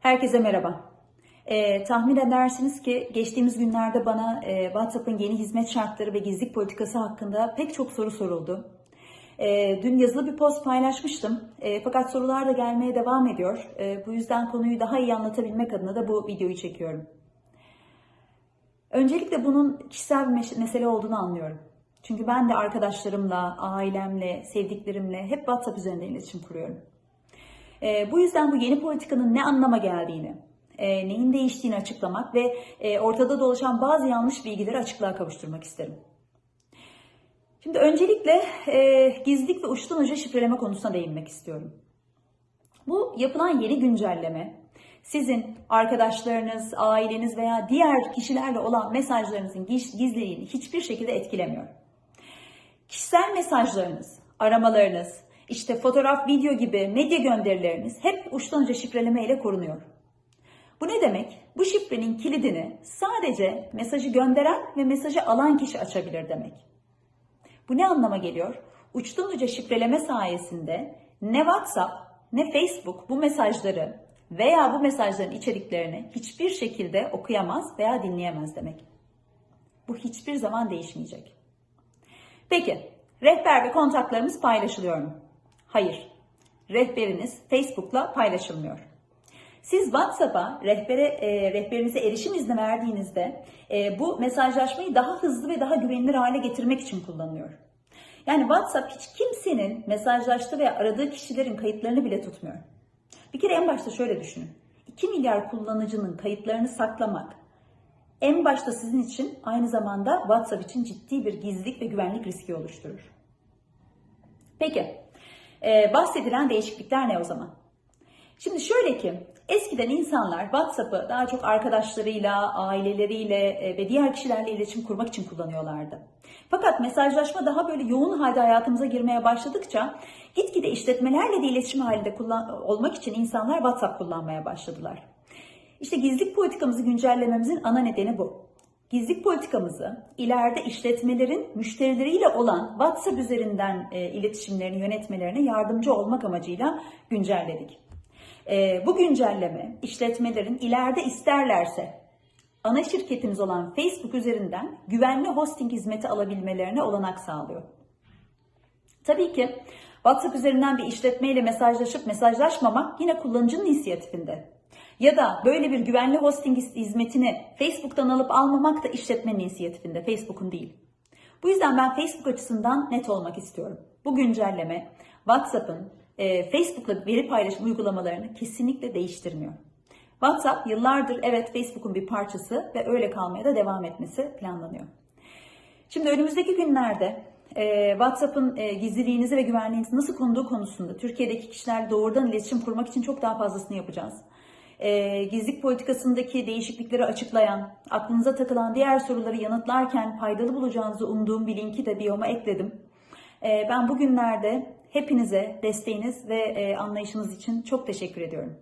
Herkese merhaba. Ee, tahmin edersiniz ki geçtiğimiz günlerde bana e, WhatsApp'ın yeni hizmet şartları ve gizlilik politikası hakkında pek çok soru soruldu. Ee, dün yazılı bir post paylaşmıştım Ee, fakat sorular da gelmeye devam ediyor. Ee, bu yüzden konuyu daha iyi anlatabilmek adına da bu videoyu çekiyorum. Öncelikle bunun kişisel bir mesele olduğunu anlıyorum. Çünkü ben de arkadaşlarımla, ailemle, sevdiklerimle hep WhatsApp üzerinden iletişim kuruyorum. E, bu yüzden bu yeni politikanın ne anlama geldiğini, e, neyin değiştiğini açıklamak ve e, ortada dolaşan bazı yanlış bilgileri açıklığa kavuşturmak isterim. Şimdi öncelikle e, gizlilik ve uçtan uca şifreleme konusuna değinmek istiyorum. Bu yapılan yeni güncelleme sizin arkadaşlarınız, aileniz veya diğer kişilerle olan mesajlarınızın giz- gizliliğini hiçbir şekilde etkilemiyor. Kişisel mesajlarınız, aramalarınız, işte fotoğraf, video gibi medya gönderileriniz hep uçtan uca şifreleme ile korunuyor. Bu ne demek? Bu şifrenin kilidini sadece mesajı gönderen ve mesajı alan kişi açabilir demek. Bu ne anlama geliyor? Uçtan uca şifreleme sayesinde ne WhatsApp ne Facebook bu mesajları veya bu mesajların içeriklerini hiçbir şekilde okuyamaz veya dinleyemez demek. Bu hiçbir zaman değişmeyecek. Peki, rehber ve kontaklarımız paylaşılıyor mu? Hayır. Rehberiniz Facebook'la paylaşılmıyor. Siz WhatsApp'a rehbere, e, rehberinize erişim izni verdiğinizde e, bu mesajlaşmayı daha hızlı ve daha güvenilir hale getirmek için kullanılıyor. Yani WhatsApp hiç kimsenin mesajlaştığı veya aradığı kişilerin kayıtlarını bile tutmuyor. Bir kere en başta şöyle düşünün. 2 milyar kullanıcının kayıtlarını saklamak en başta sizin için aynı zamanda WhatsApp için ciddi bir gizlilik ve güvenlik riski oluşturur. Peki, e, bahsedilen değişiklikler ne o zaman? Şimdi şöyle ki, eskiden insanlar WhatsApp'ı daha çok arkadaşlarıyla, aileleriyle e, ve diğer kişilerle iletişim kurmak için kullanıyorlardı. Fakat mesajlaşma daha böyle yoğun halde hayatımıza girmeye başladıkça gitgide işletmelerle de iletişim halinde kullan- olmak için insanlar WhatsApp kullanmaya başladılar. İşte gizlilik politikamızı güncellememizin ana nedeni bu. Gizlilik politikamızı ileride işletmelerin müşterileriyle olan WhatsApp üzerinden e, iletişimlerini yönetmelerine yardımcı olmak amacıyla güncelledik. E, bu güncelleme işletmelerin ileride isterlerse ana şirketimiz olan Facebook üzerinden güvenli hosting hizmeti alabilmelerine olanak sağlıyor. Tabii ki WhatsApp üzerinden bir işletmeyle mesajlaşıp mesajlaşmamak yine kullanıcının inisiyatifinde. Ya da böyle bir güvenli hosting hizmetini Facebook'tan alıp almamak da işletmenin inisiyatifinde, Facebook'un değil. Bu yüzden ben Facebook açısından net olmak istiyorum. Bu güncelleme WhatsApp'ın e, Facebook'la veri paylaşım uygulamalarını kesinlikle değiştirmiyor. WhatsApp yıllardır evet Facebook'un bir parçası ve öyle kalmaya da devam etmesi planlanıyor. Şimdi önümüzdeki günlerde e, WhatsApp'ın e, gizliliğinizi ve güvenliğinizi nasıl konuduğu konusunda Türkiye'deki kişilerle doğrudan iletişim kurmak için çok daha fazlasını yapacağız. E, gizlilik politikasındaki değişiklikleri açıklayan, aklınıza takılan diğer soruları yanıtlarken faydalı bulacağınızı umduğum bir linki de biyoma ekledim. E, ben bugünlerde hepinize desteğiniz ve e, anlayışınız için çok teşekkür ediyorum.